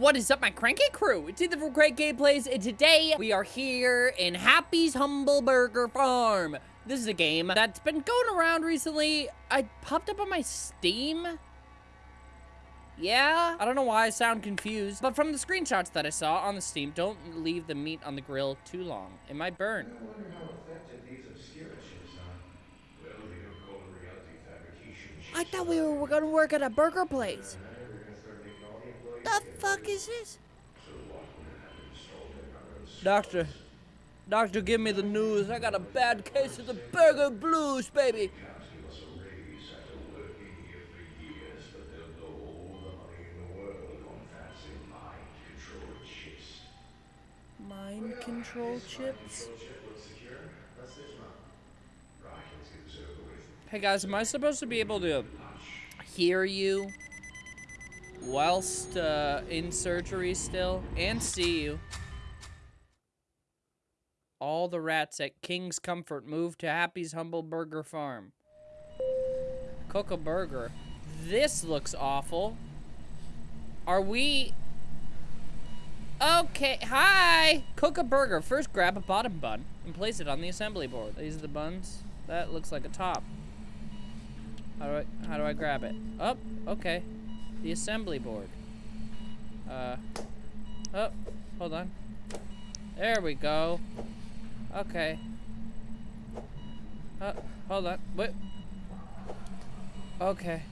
What is up, my cranky crew? It's Ethan from Crank Gameplays, and today we are here in Happy's Humble Burger Farm. This is a game that's been going around recently. I popped up on my Steam. Yeah, I don't know why I sound confused, but from the screenshots that I saw on the Steam, don't leave the meat on the grill too long. It might burn. I wonder how effective these are. Well, they don't call them reality fabrication. I thought we were gonna work at a burger place. Uh, They're gonna start making all the The fuck is this? So what? We're gonna have them installed in our own Doctor, doctor, give me the news. I got a bad case of the burger blues, baby. Cops give us a raise after working here for years, but they'll blow all the money in the world on fancy mind-controlled chips. Mind control chips? Control chip looks secure. Let's switch them up. Right, let's get this over with. Hey guys, am I supposed to be able to hear you whilst uh, in surgery still and see you? All the rats at King's Comfort moved to Happy's Humble Burger Farm. Cook a burger. This looks awful. Are we... Okay, hi! Cook a burger. First, grab a bottom bun and place it on the assembly board. These are the buns. That looks like a top. How do I, how do I grab it? Up, okay. The assembly board. Uh, oh, hold on. There we go. Okay. Uh, hold on. Wait. Okay.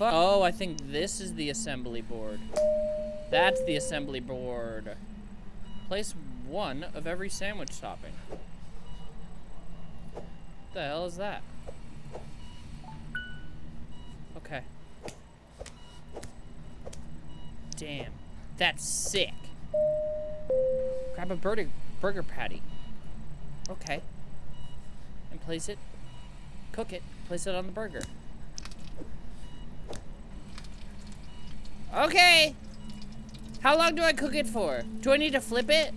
Oh, I think this is the assembly board. That's the assembly board. Place one of every sandwich topping. What the hell is that? Okay. Damn. That's sick. Grab a burger, burger patty. Okay. And place it. Cook it. Place it on the burger. Okay. How long do I cook it for? Do I need to flip it?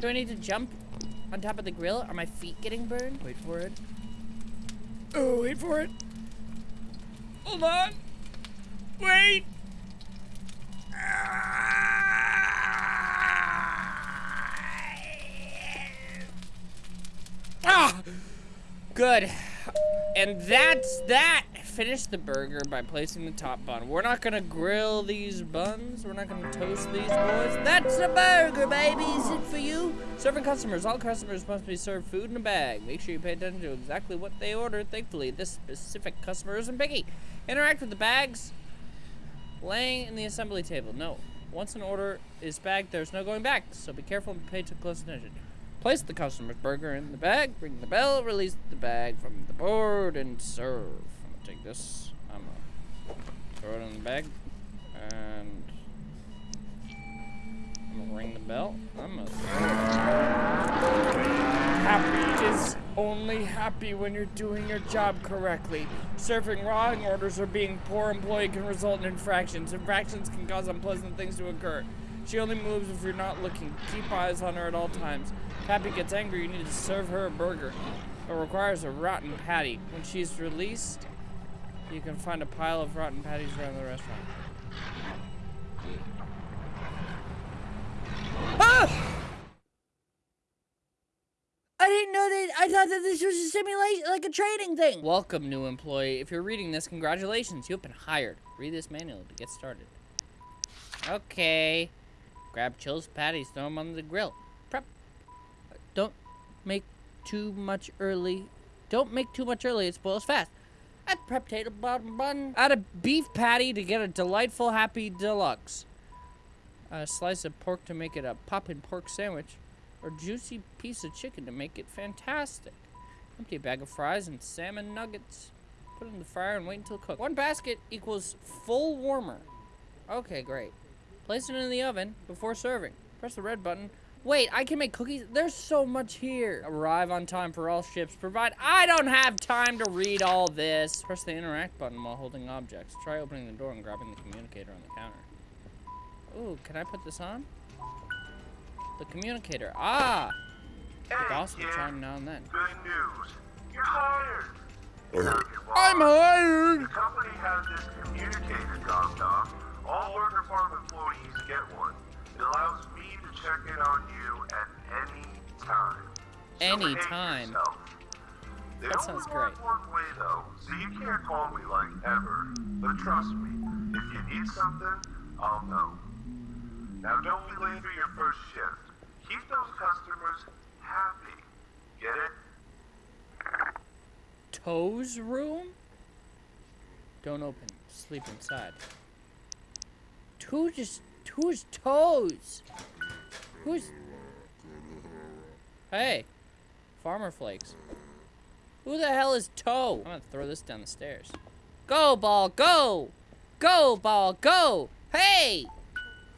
Do I need to jump on top of the grill? Are my feet getting burned? Wait for it. Oh, wait for it. Hold on. Wait. Ah! Good. And that's that. Finish the burger by placing the top bun. We're not gonna grill these buns. We're not gonna toast these boys. That's a burger, baby. Is it for you? Serving customers. All customers must be served food in a bag. Make sure you pay attention to exactly what they ordered. Thankfully, this specific customer isn't picky. Interact with the bags laying in the assembly table. No. Once an order is bagged, there's no going back. So be careful and pay close attention. Place the customer's burger in the bag, ring the bell, release the bag from the board, and serve. I'm gonna take this, I'm gonna throw it in the bag, and I'm gonna ring the bell. I'm gonna Happy is only happy when you're doing your job correctly. Serving wrong orders or being poor employee can result in infractions. Infractions can cause unpleasant things to occur. She only moves if you're not looking. Keep eyes on her at all times. Happy gets angry, you need to serve her a burger. It requires a rotten patty. When she's released, you can find a pile of rotten patties around the restaurant. Ah! I didn't know that. I thought that this was a simulation, like a training thing. Welcome, new employee. If you're reading this, congratulations. You've been hired. Read this manual to get started. Okay. Grab chills patties, throw them on the grill. Prep. Don't make too much early. Don't make too much early. It spoils fast. Add prep potato bottom bun. Add a beef patty to get a delightful happy deluxe. A slice of pork to make it a poppin' pork sandwich or juicy piece of chicken to make it fantastic. Empty a bag of fries and salmon nuggets. Put it in the fryer and wait until cooked. One basket equals full warmer. Okay, great. Place it in the oven before serving. Press the red button. Wait, I can make cookies? There's so much here. Arrive on time for all ships. Provide. I don't have time to read all this. Press the interact button while holding objects. Try opening the door and grabbing the communicator on the counter. Ooh, can I put this on? The communicator. Ah! The boss will chime now and then. Good news. You're hired. I'm hired! The company has this communicator dropped off. All worker farm employees get one. It allows me to check in on you at any time. So Any behave time. They That only sounds work great. one way though, so you can't call me like ever. But trust me, if you need something, I'll know. Now don't be late for your first shift. Keep those customers happy. Get it? Toes room? Don't open. Sleep inside. Who just who's toes? Who's Hey. Farmer flakes. Who the hell is toe? I'm gonna throw this down the stairs. Go ball, go! Go ball, go! Hey!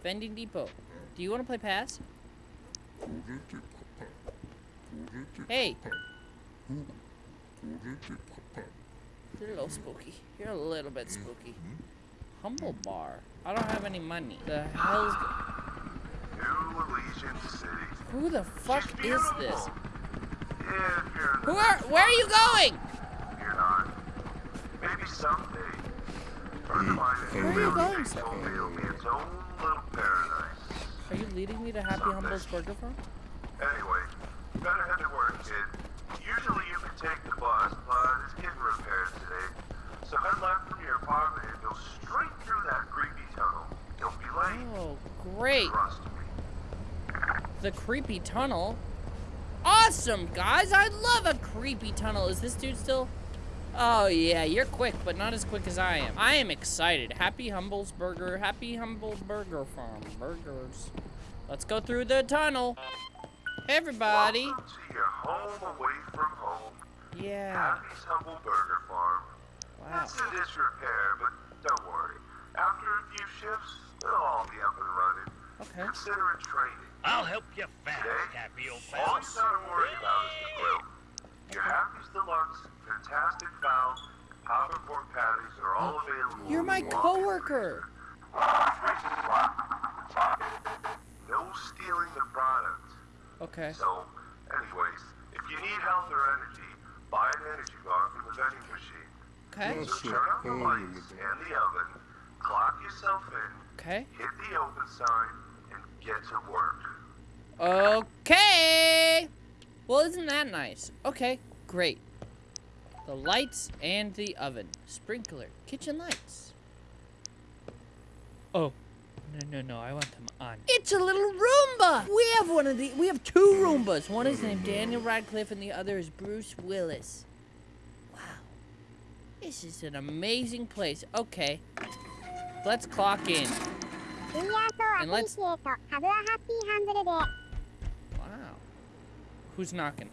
Vending depot. Do you wanna play pass? Hey. You're a little spooky. You're a little bit spooky. Humble bar. I don't have any money. The hell's... New Elysian City. Who the fuck is this? Yeah, if you're in the Who are... Where are you going? You're not. Maybe someday. Friend of mine Where are you going, sir? told me it'll be its own little paradise. Are you leading me to Happy Humble's Burger Farm? Anyway, better head to work, kid. Usually you can take the bus, but it's getting repaired today. So head left from your apartment and go straight through that creepy tunnel. Don't be late. Oh, great. The creepy tunnel. Awesome, guys. I love a creepy tunnel. Is this dude still... Oh, yeah, you're quick, but not as quick as I am. I am excited. Happy Humble's Burger. Happy Humble Burger Farm. Burgers. Let's go through the tunnel. Hey, everybody. Welcome to your home away from home. Yeah. Happy's Humble Burger Farm. Wow. It's in disrepair, but don't worry. After a few shifts, it'll all be up and running. Okay. Consider it training. I'll help you fast, Today, Happy old all pal. you gotta worry about is the grill. Your Happy's Deluxe, Fantastic Fowl, Pop and Pork Patties are all oh, available. You're my when you coworker. No stealing the product. Okay. So, anyways, if you need health or energy, buy an energy bar from the vending machine. Okay. So turn on the lights and the oven, clock yourself in, Okay. hit the open sign, and get to work. Okay. Well, isn't that nice? Okay, great. The lights and the oven. Sprinkler. Kitchen lights. Oh. No, no, no, I want them on. It's a little Roomba! We have one of the- we have two Roombas. One is named Daniel Radcliffe and the other is Bruce Willis. Wow. This is an amazing place. Okay. Let's clock in. And let's... Wow. Who's knocking?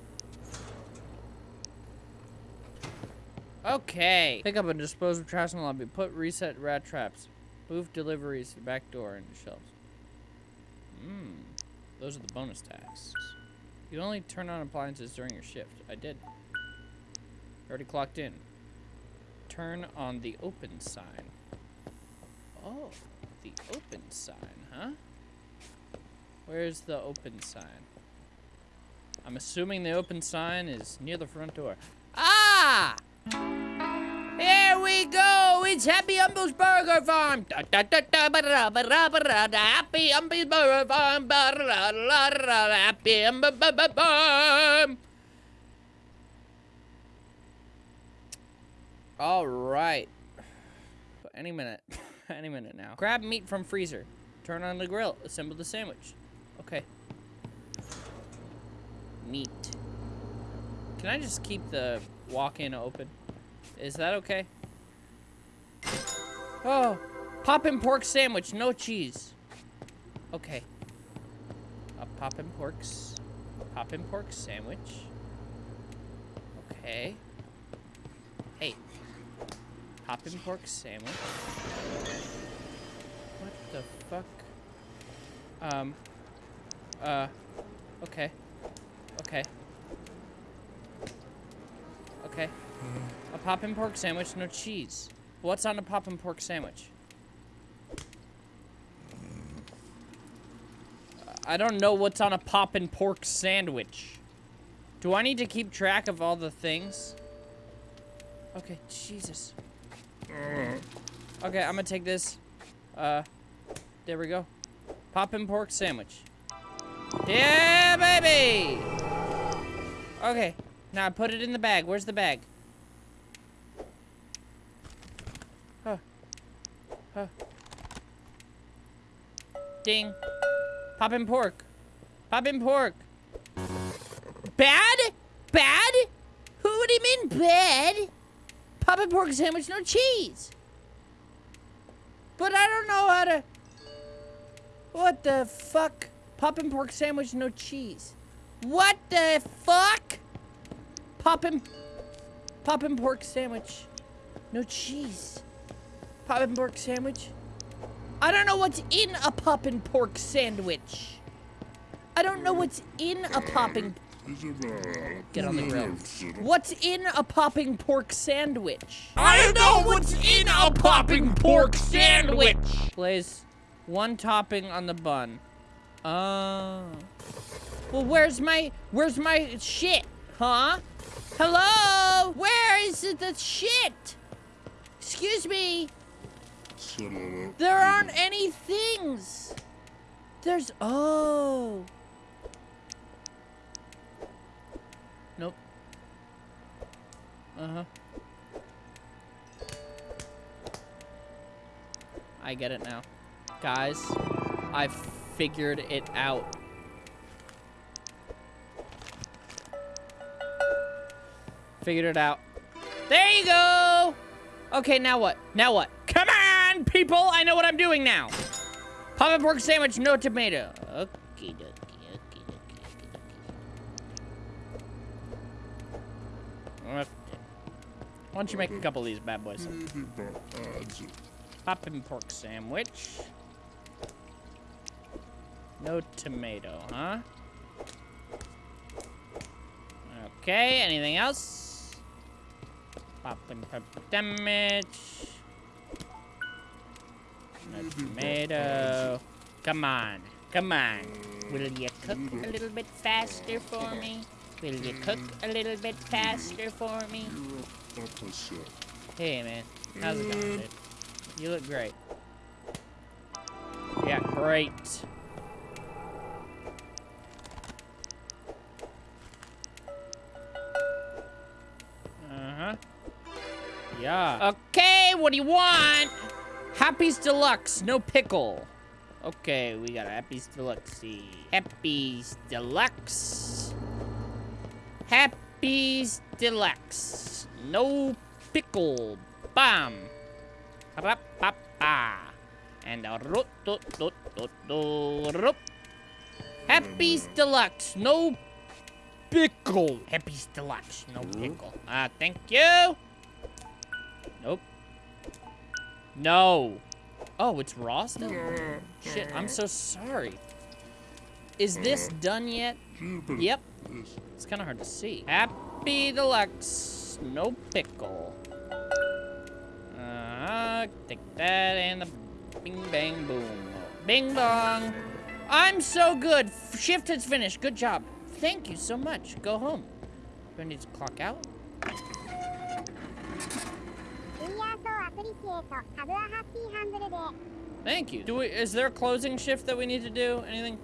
Okay. Pick up and dispose of trash in the lobby. Put reset rat traps. Move deliveries to the back door into shelves. Mmm. Those are the bonus tasks. You only turn on appliances during your shift. I did. Already clocked in. Turn on the open sign. Oh, the open sign, huh? Where's the open sign? I'm assuming the open sign is near the front door. Ah! It's Happy Humble's Burger Farm! Da, da, da, da, ba, da, ba, da, ba, da, da, Happy Humble's Burger Farm! Ba, da, da, Happy Humble Burger Farm! All right. Any minute. Any minute now. Grab meat from freezer. Turn on the grill. Assemble the sandwich. Okay. Meat. Can I just keep the walk-in open? Is that okay? Oh, poppin' pork sandwich, no cheese. Okay. A poppin' porks, poppin' pork sandwich. Okay. Hey. Poppin' pork sandwich. What the fuck? Um. Uh. Okay. Okay. Okay. A poppin' pork sandwich, no cheese. What's on a poppin' pork sandwich? I don't know what's on a poppin' pork sandwich. Do I need to keep track of all the things? Okay, Jesus. Okay, I'm gonna take this. Uh, There we go. Poppin' pork sandwich. Yeah, baby! Okay, now put it in the bag. Where's the bag? Ding. Poppin' pork. Poppin' pork. Bad? Bad? Who would you mean bad? Poppin' pork sandwich, no cheese. But I don't know how to... What the fuck? Poppin' pork sandwich, no cheese. What the fuck? Poppin'... Poppin' pork sandwich. No cheese. Poppin' pork sandwich. I don't know what's in a poppin' pork sandwich. I don't know what's in a popping... Get on the grill. What's in a popping pork sandwich? I don't know what's in a popping pork sandwich! Place one topping on the bun. Oh. Well, where's my, where's my shit? Huh? Hello? Where is the shit? Excuse me. There aren't any things. There's, oh. Nope. Uh-huh. I get it now. Guys, I figured it out. Figured it out. There you go! Okay, now what? Now what? Come on, people! I know what I'm doing now! Papa pork sandwich, no tomato. Okay, dokie, okay, okay. Okay. Why don't you make a couple of these bad boys? Poppin' pork sandwich. No tomato, huh? Okay, anything else? Poppin' pepper damage. Tomato. Come on, come on. Will you cook a little bit faster for me? Will you cook a little bit faster for me? Hey, man. How's it going, dude? You look great. Yeah, great. Uh-huh. Yeah. Okay, what do you want? Happy's Deluxe, no pickle. Okay, we got a Happy's Deluxe. Happy's Deluxe. Happy's Deluxe. No pickle. Bam. Ra-pa-pa. And a root doot doot doot doot Happy's Deluxe. No pickle. Happy's Deluxe. No pickle. Ah, uh, thank you. Nope. No. Oh, it's raw still? Shit, I'm so sorry. Is this done yet? Yep. It's kind of hard to see. Happy Deluxe. No pickle. Uh, take that and the bing bang boom. Bing bong. I'm so good. Shift has finished. Good job. Thank you so much. Go home. Do I need to clock out? Thank you. Do we, is there a closing shift that we need to do? Anything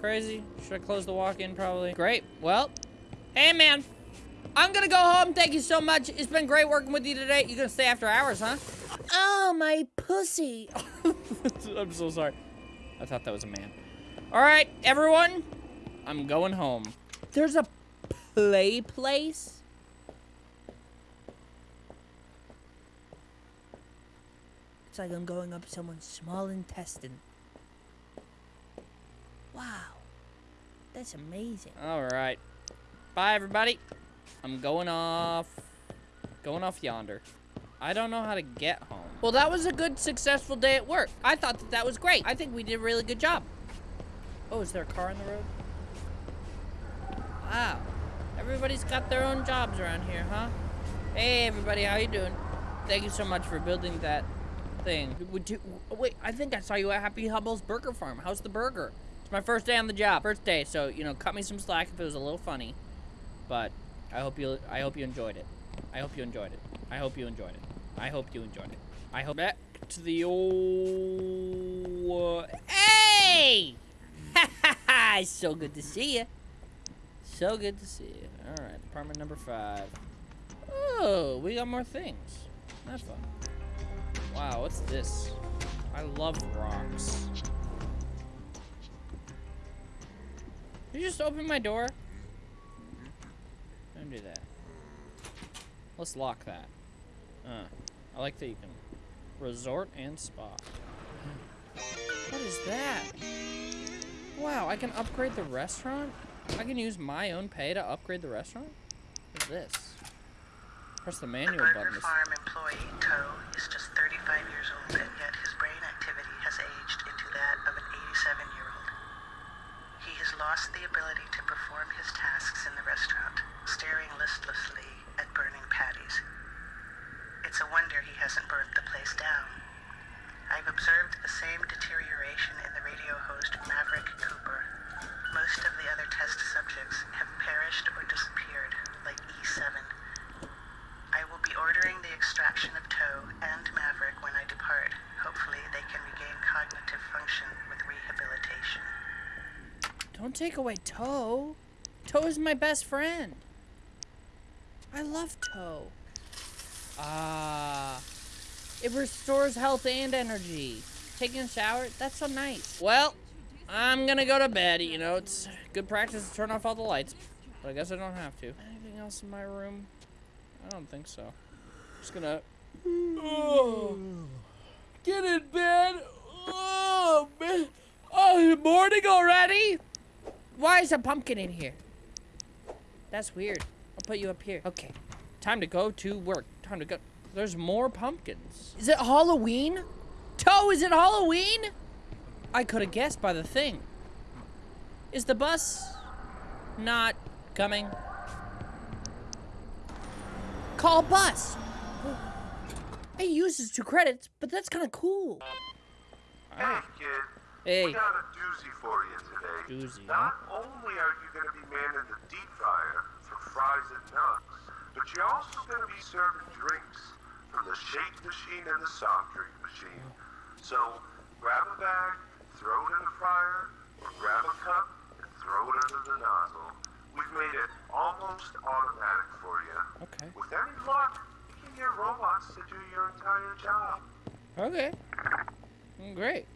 crazy? Should I close the walk-in probably? Great. Well, hey man, I'm gonna go home. Thank you so much. It's been great working with you today. You gonna stay after hours, huh? Oh, my pussy. I'm so sorry. I thought that was a man. All right, everyone. I'm going home. There's a play place? It's like I'm going up someone's small intestine. Wow. That's amazing. All right. Bye, everybody. I'm going off. Going off yonder. I don't know how to get home. Well, that was a good, successful day at work. I thought that that was great. I think we did a really good job. Oh, is there a car on the road? Wow. Everybody's got their own jobs around here, huh? Hey, everybody, how you doing? Thank you so much for building that thing. Would wait, I think I saw you at Happy Humble's Burger Farm. How's the burger? It's my first day on the job. First day, so, you know, cut me some slack if it was a little funny. But I hope you I hope you enjoyed it. I hope you enjoyed it. I hope you enjoyed it. I hope you enjoyed it. I hope back to the old... Hey! so good to see you. So good to see you. All right, apartment number five. Oh, we got more things. That's fun. Wow, what's this? I love rocks. Did you just open my door? Don't do that. Let's lock that. Uh, I like that you can resort and spa. What is that? Wow, I can upgrade the restaurant? I can use my own pay to upgrade the restaurant? What is this? Press the The manual Burger button. Farm employee, Toe, is just 35 years old, and yet his brain activity has aged into that of an 87-year-old. He has lost the ability to perform his tasks in the restaurant, staring listlessly at burning patties. It's a wonder he hasn't burnt the place down. I've observed the same deterioration in the radio host Maverick Cooper. Most of the other test subjects have perished or disappeared, like E7. I will be ordering the extraction of Toe and Maverick when I depart. Hopefully, they can regain cognitive function with rehabilitation. Don't take away Toe. Toe is my best friend. I love Toe. Ah. it restores health and energy. Taking a shower, that's so nice. Well, I'm gonna go to bed. You know, it's good practice to turn off all the lights. But I guess I don't have to. Anything else in my room? I don't think so. Just gonna. Oh. Get in bed. Oh, man. Oh, morning already? Why is a pumpkin in here? That's weird. I'll put you up here. Okay. Time to go to work. Time to go. There's more pumpkins. Is it Halloween? Toe, is it Halloween? I could have guessed by the thing. Is the bus not coming? Call bus. It uses two credits, but that's kind of cool. Hey, kid. Hey. We got a doozy for you today. Doozy, huh? Not only are you going to be manning the deep fryer for fries and nuts, but you're also going to be serving drinks from the shake machine and the soft drink machine. So grab a bag, throw it in the fryer, or grab a cup and throw it under the nozzle. We've made it almost automatic for you. Okay. With any luck, you can get robots to do your entire job. Okay. Mm, Great.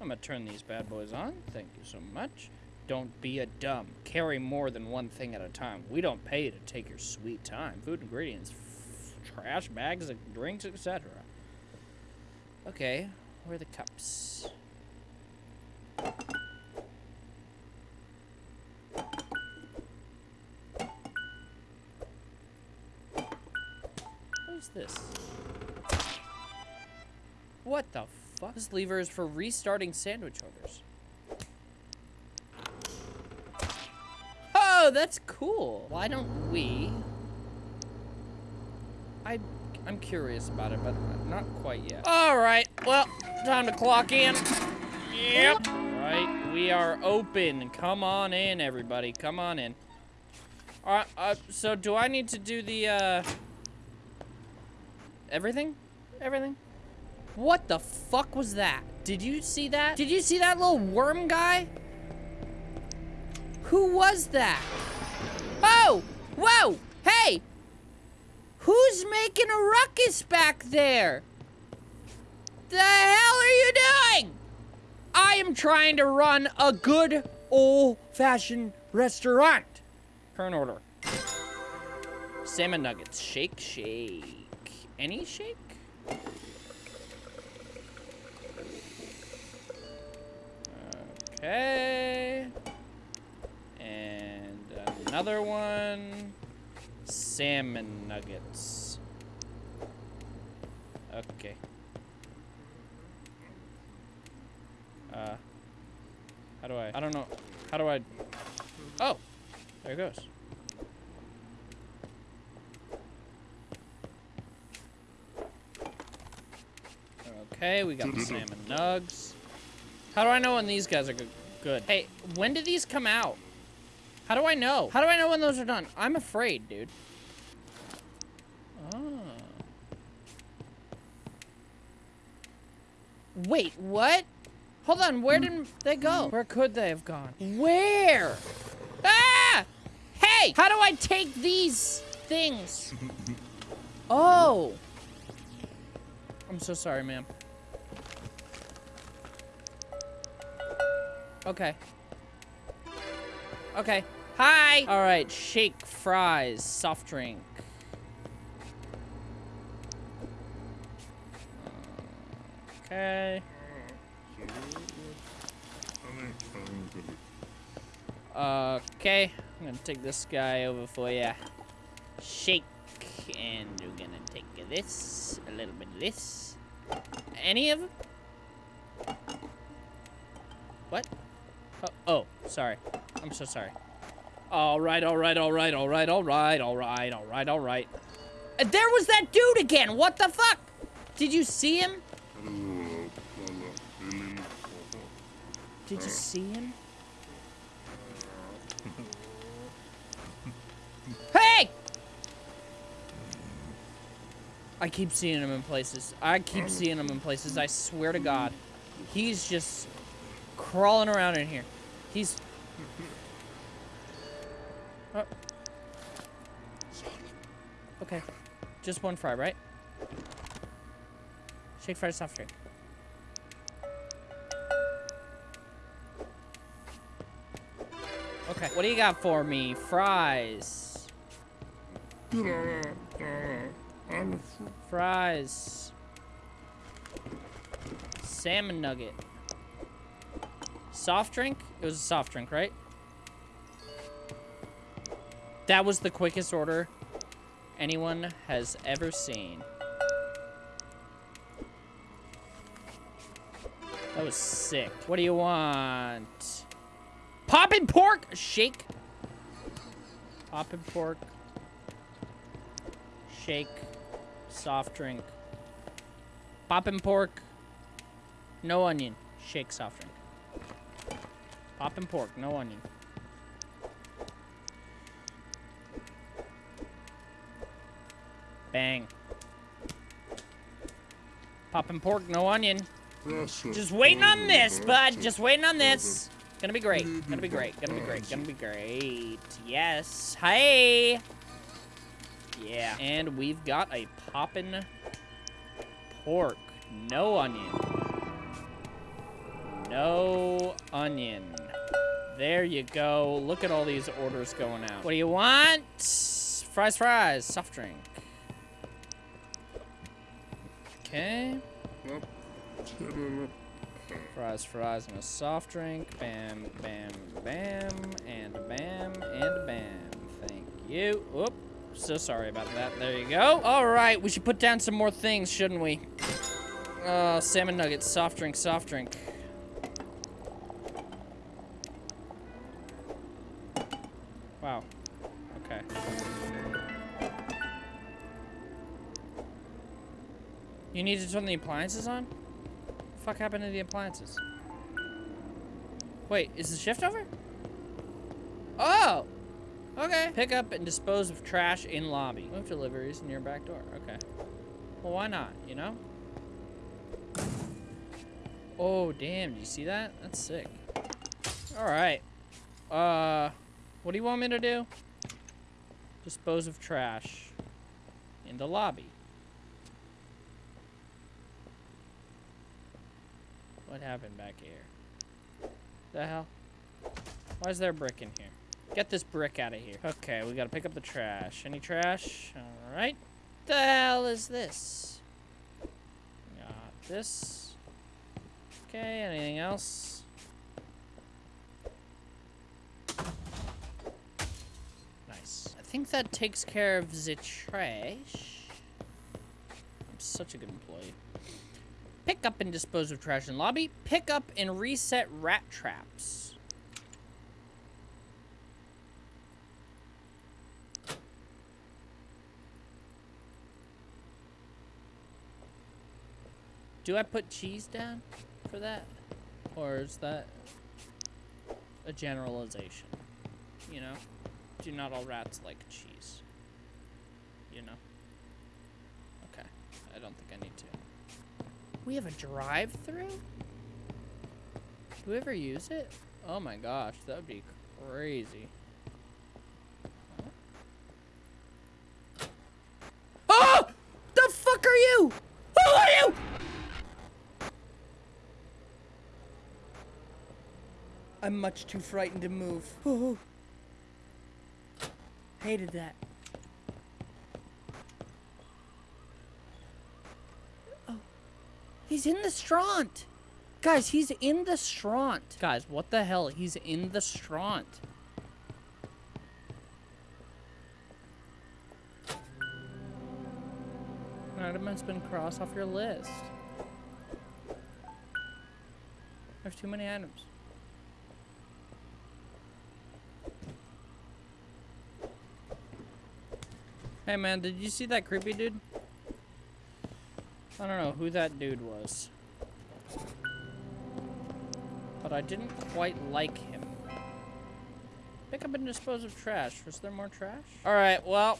I'm gonna turn these bad boys on. Thank you so much. Don't be a dumb. Carry more than one thing at a time. We don't pay you to take your sweet time. Food ingredients, trash bags, of drinks, etc. Okay, where are the cups? What is this? What the fuck? This lever is for restarting sandwich orders. Oh, that's cool. Why don't we? I, I'm curious about it, but not quite yet. All right, well, time to clock in. Yep. Right, we are open. Come on in, everybody. Come on in. All right, uh, so do I need to do the, uh, everything? Everything? What the fuck was that? Did you see that? Did you see that little worm guy? Who was that? Oh! Whoa! Hey! Who's making a ruckus back there? The hell are you doing? I am trying to run a good old-fashioned restaurant. Current order. Salmon nuggets. Shake, shake. Any shake? Okay. And another one. Salmon nuggets. Okay. Uh, how do I, I don't know, how do I, oh, there it goes. Okay, we got the salmon nugs. How do I know when these guys are good? Hey, when did these come out? How do I know? How do I know when those are done? I'm afraid, dude. Oh. Wait, what? Hold on, where did they go? Where could they have gone? Where? Ah! Hey! How do I take these things? Oh. I'm so sorry, ma'am. Okay. Okay. Hi! Alright, shake, fries, soft drink. Okay. Okay, I'm gonna take this guy over for you. Shake, and we're gonna take this, a little bit of this. Any of them? What? Oh, oh, sorry. I'm so sorry. All right, all right, all right, all right, all right, all right, all right, all right. Uh, There was that dude again. What the fuck? Did you see him? Did you see him? Hey! I keep seeing him in places. I keep seeing him in places. I swear to God. He's just crawling around in here. He's... Oh. Okay. Just one fry, right? Shake fry soft drink. Okay. What do you got for me? Fries. Fries. Salmon nugget. Soft drink? It was a soft drink, right? That was the quickest order anyone has ever seen. That was sick. What do you want? Poppin' pork shake. Poppin' pork. Shake. Soft drink. Poppin' pork. No onion. Shake soft drink. Poppin' pork. No onion. Bang. Poppin' pork. No onion. Just waiting on this, bud. Just waiting on this. Gonna be great. Gonna be great. Gonna be great. Gonna be great. Yes. Hey. Yeah. And we've got a poppin' pork. No onion. No onion. There you go. Look at all these orders going out. What do you want? Fries, fries. Soft drink. Okay. Fries, fries, and a soft drink. Bam, bam, bam, and bam, and bam. Thank you. Whoop. So sorry about that. There you go. All right, we should put down some more things, shouldn't we? Uh, salmon nuggets, soft drink, soft drink. You need to turn the appliances on? The fuck happened to the appliances? Wait, is the shift over? Oh! Okay. Pick up and dispose of trash in lobby. Move deliveries near back door. Okay. Well, why not, you know? Oh, damn. Do you see that? That's sick. Alright. Uh, what do you want me to do? Dispose of trash in the lobby. What happened back here? The hell? Why is there a brick in here? Get this brick out of here. Okay, we gotta pick up the trash. Any trash? Alright. The hell is this? Got this. Okay, anything else? Nice. I think that takes care of the trash. I'm such a good employee. Pick up and dispose of trash in lobby. Pick up and reset rat traps. Do I put cheese down for that? Or is that a generalization? You know? Do not all rats like cheese? You know? Okay. I don't think I need to. We have a drive-through? Do we ever use it? Oh my gosh, that would be crazy. Oh! The fuck are you? Who are you? I'm much too frightened to move. Oh. Hated that. In the stront. Guys, he's in the stront. Guys, what the hell? He's in the stront. An item has been crossed off your list. There's too many items. Hey man, did you see that creepy dude? I don't know who that dude was. But I didn't quite like him. Pick up and dispose of trash. Was there more trash? Alright, well,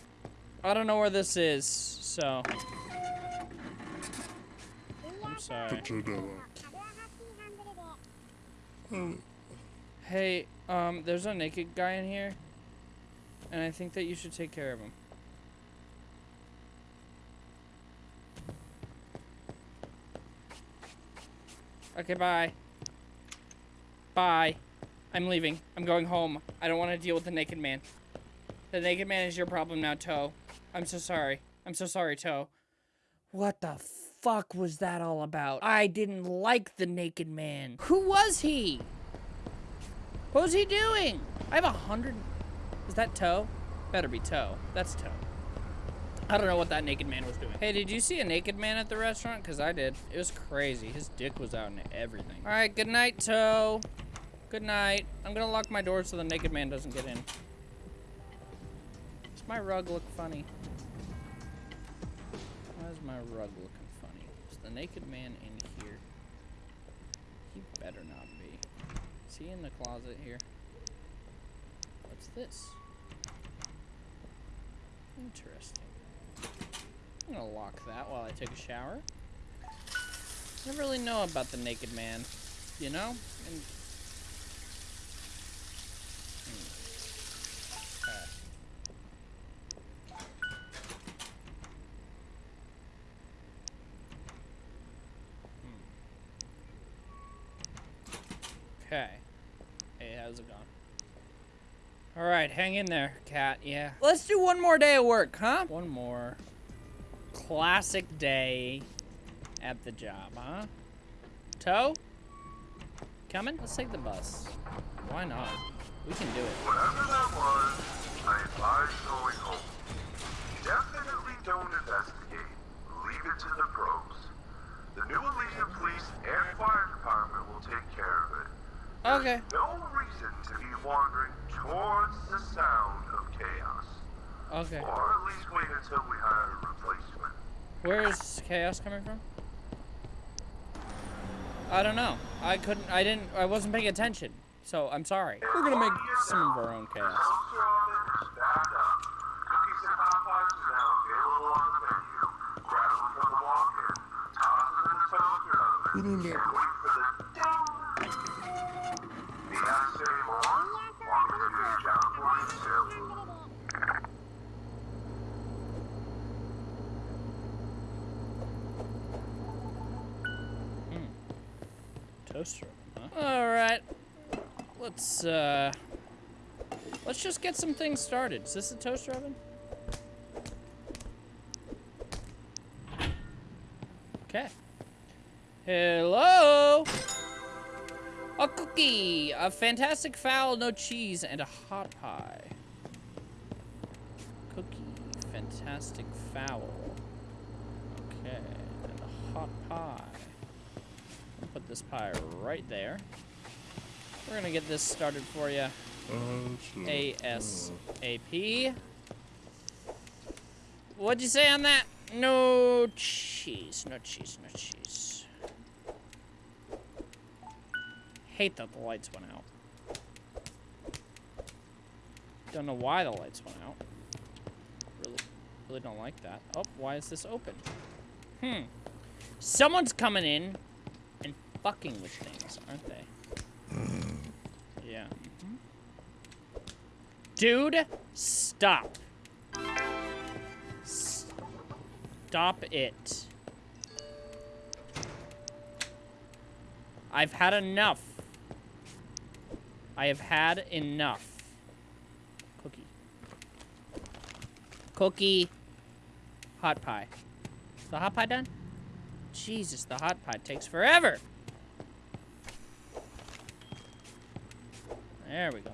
I don't know where this is, so... I'm sorry. Hey, um, there's a naked guy in here, and I think that you should take care of him. Okay, bye. Bye. I'm leaving. I'm going home. I don't want to deal with the naked man. The naked man is your problem now, Toe. I'm so sorry. I'm so sorry, Toe. What the fuck was that all about? I didn't like the naked man. Who was he? What was he doing? I have a hundred. Is that Toe? Better be Toe. That's Toe. I don't know what that naked man was doing. Hey, did you see a naked man at the restaurant? Because I did. It was crazy. His dick was out and everything. All right, good night, Toe. Good night. I'm going to lock my door so the naked man doesn't get in. Does my rug look funny? Why is my rug looking funny? Is the naked man in here? He better not be. Is he in the closet here? What's this? Interesting. I'm gonna lock that while I take a shower. I never really know about the naked man, you know? And Hmm. Hmm. Okay. Hey, how's it going? All right, hang in there, cat. Yeah. Let's do one more day of work, huh? One more classic day at the job, huh? Toe? Coming? Let's take the bus. Why not? We can do it. Whatever that was, I advise going home. Definitely don't investigate. Leave it to the pros. The new Elysian Police and Fire Department will take care of it. Okay. No reason to be wandering towards the sound of chaos. Okay. Or at least wait until we hire a replacement. Where is chaos coming from? I don't know. I couldn't. I didn't. I wasn't paying attention. So I'm sorry. We're gonna make some of our own chaos. House Robin is Toaster oven, huh? All right. Let's uh. Let's just get some things started. Is this a toaster oven? Okay. Hello. A cookie, a fantastic fowl, no cheese, and a hot pie. Cookie, fantastic fowl. Okay, and a hot pie. I'll put this pie right there. We're gonna get this started for you. ASAP. What'd you say on that? No cheese, no cheese, no cheese. Hate that the lights went out. Don't know why the lights went out. Really, really don't like that. Oh, why is this open? Hmm. Someone's coming in fucking with things, aren't they? Yeah. Dude, stop. Stop it. I've had enough. I have had enough. Cookie. Cookie. Hot pie. Is the hot pie done? Jesus, the hot pie takes forever. There we go.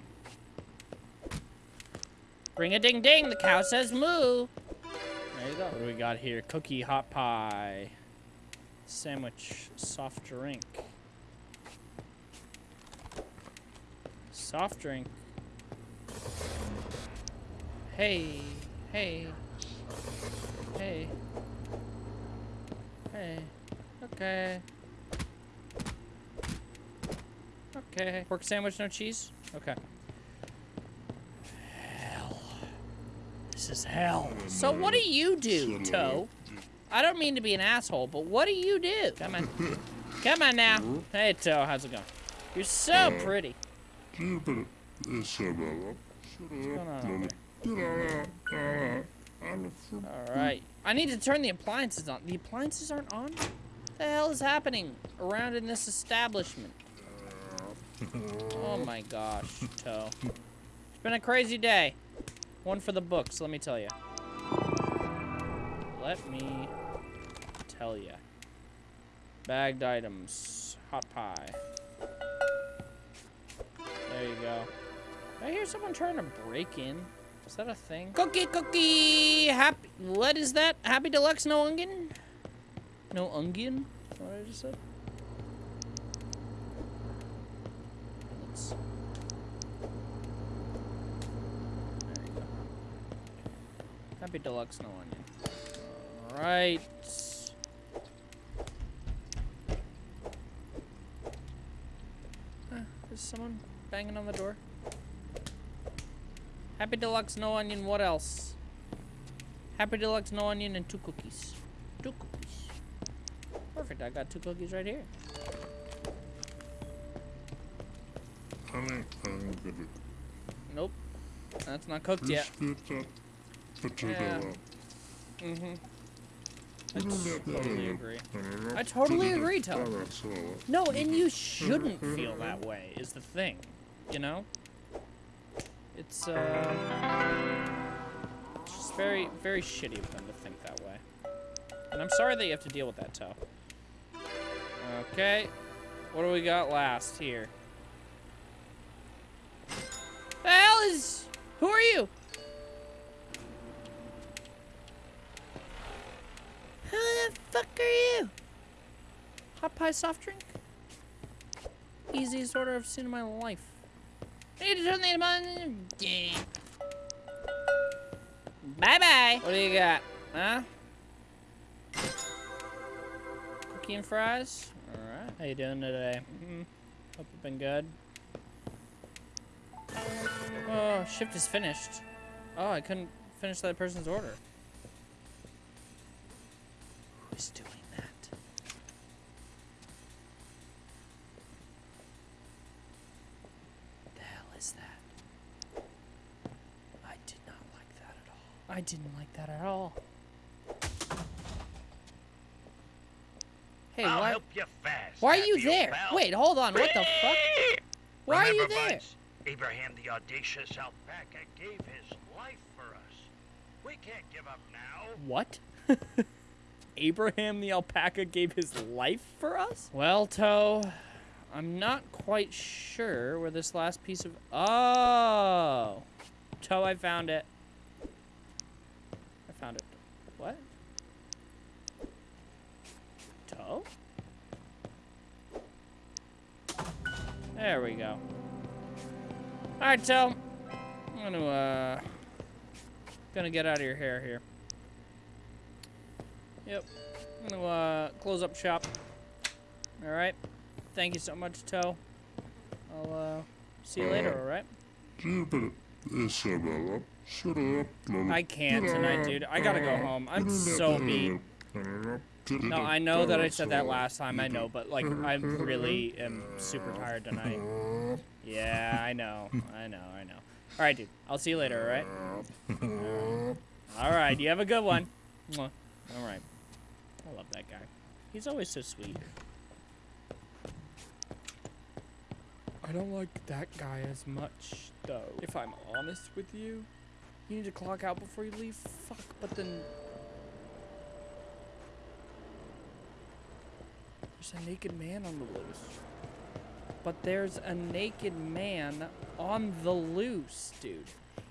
Ring a ding ding, the cow says moo. There you go. What do we got here? Cookie, hot pie, sandwich, soft drink. Soft drink. Hey, hey, hey, hey. Okay. Okay. Pork sandwich, no cheese? Okay. Hell. This is hell. So what do you do, Toe? I don't mean to be an asshole, but what do you do? Come on. Come on now. Hey, Toe, how's it going? You're so uh, pretty. What's going on? Alright. I need to turn the appliances on. The appliances aren't on? What the hell is happening around in this establishment? Oh my gosh, Toe. It's been a crazy day. One for the books, let me tell you. Let me tell you. Bagged items. Hot pie. There you go. Did I hear someone trying to break in? Is that a thing? Cookie, cookie! Happy. What is that? Happy Deluxe, no onion? No onion? What I just said? Let's. There you go. Deluxe, no onion. Alright. Uh, is someone banging on the door? Happy Deluxe, no onion, what else? Happy Deluxe, no onion, and two cookies. Two cookies. Perfect, I got two cookies right here. Honey, I'm gonna Nope. That's not cooked yet. Get that potato Yeah. up. Mm-hmm. I totally agree. I totally agree, in Tom. No, and you shouldn't feel that way, is the thing. You know? It's, uh... It's just very, very shitty of them to think that way. And I'm sorry that you have to deal with that, Toe. Okay. What do we got last here? The hell is... Who are you? Who the fuck are you? Hot pie soft drink? Easiest order I've seen in my life. I need to turn the on. Bye bye. What do you got? Huh? Cookie and fries? Alright. How you doing today? Mm, hope you've been good. Oh, shift is finished. Oh, I couldn't finish that person's order. Who's doing that? The hell is that? I did not like that at all. I didn't like that at all. Hey, I'll why, help you fast. why are you there? pal. Wait, hold on. What the fuck? Why are you there? Buds, Abraham the audacious alpaca gave his life for us. We can't give up now. What? Abraham the alpaca gave his life for us? Well, Toe, I'm not quite sure where this last piece of... Oh! Toe, I found it. Found it. What? Toe? There we go. Alright, Toe. I'm gonna, uh... Gonna get out of your hair here. Yep. I'm gonna uh, close up shop. All right. Thank you so much, Toe. I'll uh, see you later. All right. Keep it, Isabella. Shut up. I can't tonight, dude. I gotta go home. I'm so beat. beat. No, I know that I said that last time. I know, but like I really am super tired tonight. Yeah, I know. I know. I know. All right, dude. I'll see you later. All right. All right. You have a good one. All right. I love that guy. He's always so sweet. I don't like that guy as much, though. If I'm honest with you, you need to clock out before you leave. Fuck. But then There's a naked man on the loose. But there's a naked man on the loose, dude.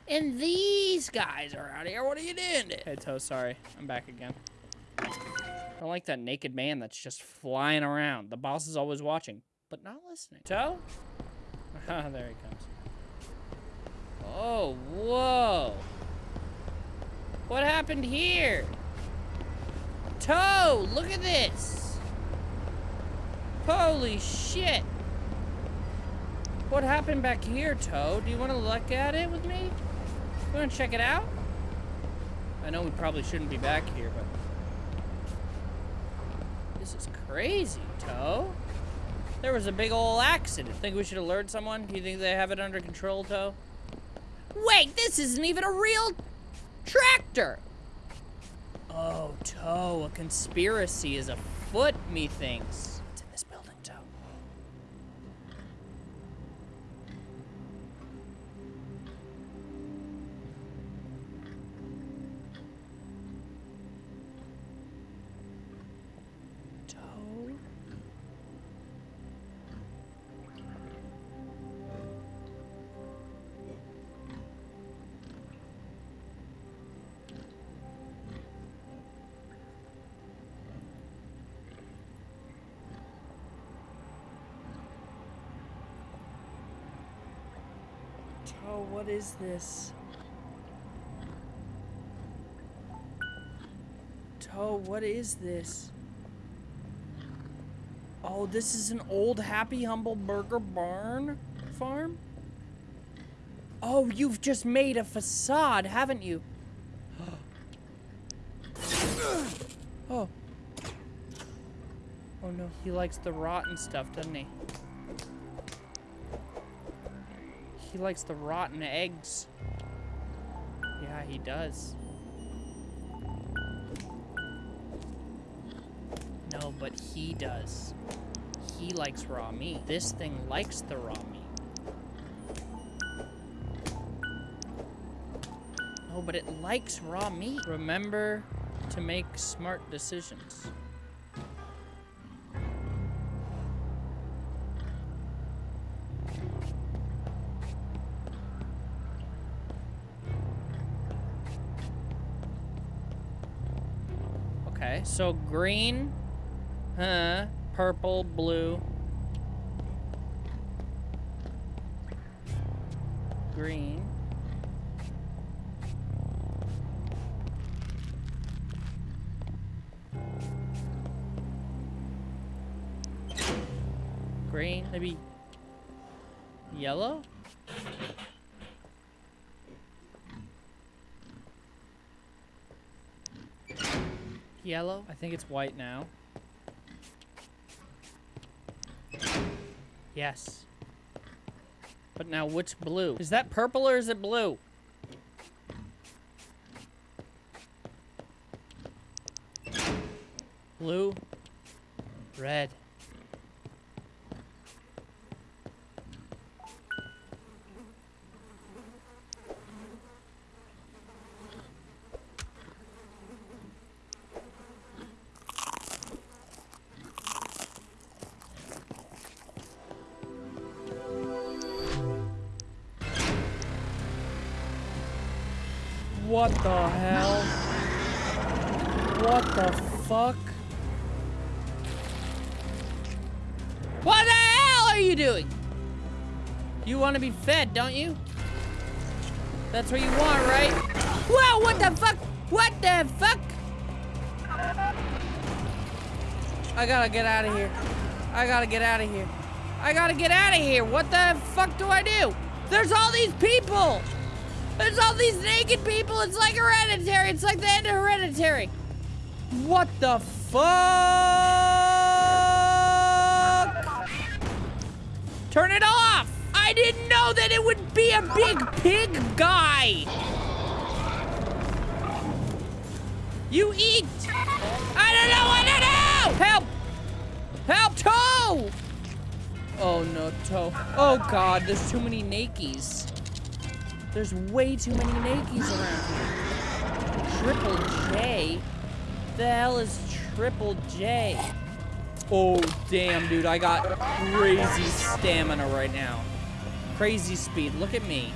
And these guys are out here. What are you doing? Hey, Toe, sorry. I'm back again. I don't like that naked man that's just flying around. The boss is always watching, but not listening. Toe? Ah, there he comes. Oh, whoa. What happened here? Toe, look at this. Holy shit! What happened back here, Toe? Do you want to look at it with me? You want to check it out? I know we probably shouldn't be back here, but... This is crazy, Toe. There was a big ol' accident. Think we should alert someone? Do you think they have it under control, Toe? Wait, this isn't even a real tractor! Oh, Toe, a conspiracy is afoot, methinks. Toe, what is this? Toe, what is this? Oh, this is an old Happy Humble Burger Barn farm? Oh, you've just made a facade, haven't you? oh. Oh no, he likes the rotten stuff, doesn't he? He likes the rotten eggs. Yeah, he does. No, but he does. He likes raw meat. This thing likes the raw meat. No, but it likes raw meat. Remember to make smart decisions. So green, huh, purple, blue. Green. Green, maybe yellow? Yellow? I think it's white now. Yes. But now which blue? Is that purple or is it blue? Blue. What the hell? What the fuck? What the hell are you doing? You want to be fed, don't you? That's what you want, right? Whoa, what the fuck? What the fuck? I gotta get out of here. I gotta get out of here. I gotta get out of here. What the fuck do I do? There's all these people. There's all these naked people. It's like hereditary. It's like the end of hereditary. What the fuck? Turn it off! I didn't know that it would be a big pig guy! You eat! I don't know what to do! Help! Help, Toe! Oh no, Toe. Oh god, there's too many Nakies. There's way too many Nakies around here. Triple J? The hell is Triple J? Oh, damn, dude. I got crazy stamina right now. Crazy speed. Look at me.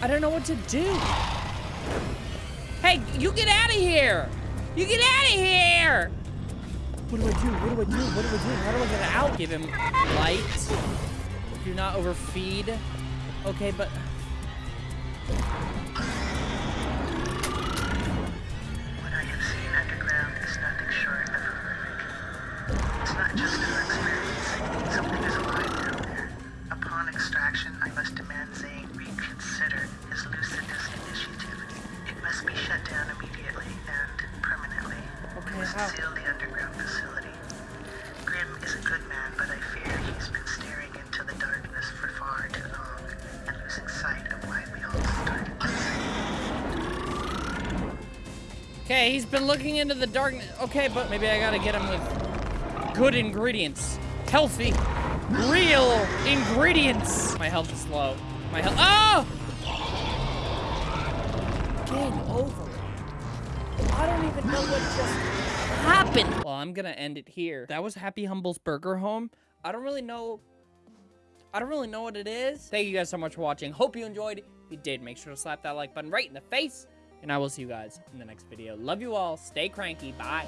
I don't know what to do. Hey, you get out of here. You get out of here. What do I do? What do I do? What do I do? How do I get out? Give him light. Do not overfeed. Okay, but... What I have seen underground is nothing short of horrific. It's not just an experience. Something is alive down there. Upon extraction, I must demand Zane he's been looking into the darkness. Okay, but maybe I gotta get him with good ingredients. Healthy, real ingredients. My health is low. My health. Oh! Game over. I don't even know what just happened. Well, I'm gonna end it here. That was Happy Humble's Burger Farm. I don't really know. I don't really know what it is. Thank you guys so much for watching. Hope you enjoyed. If you did, make sure to slap that like button right in the face. And I will see you guys in the next video. Love you all. Stay cranky. Bye.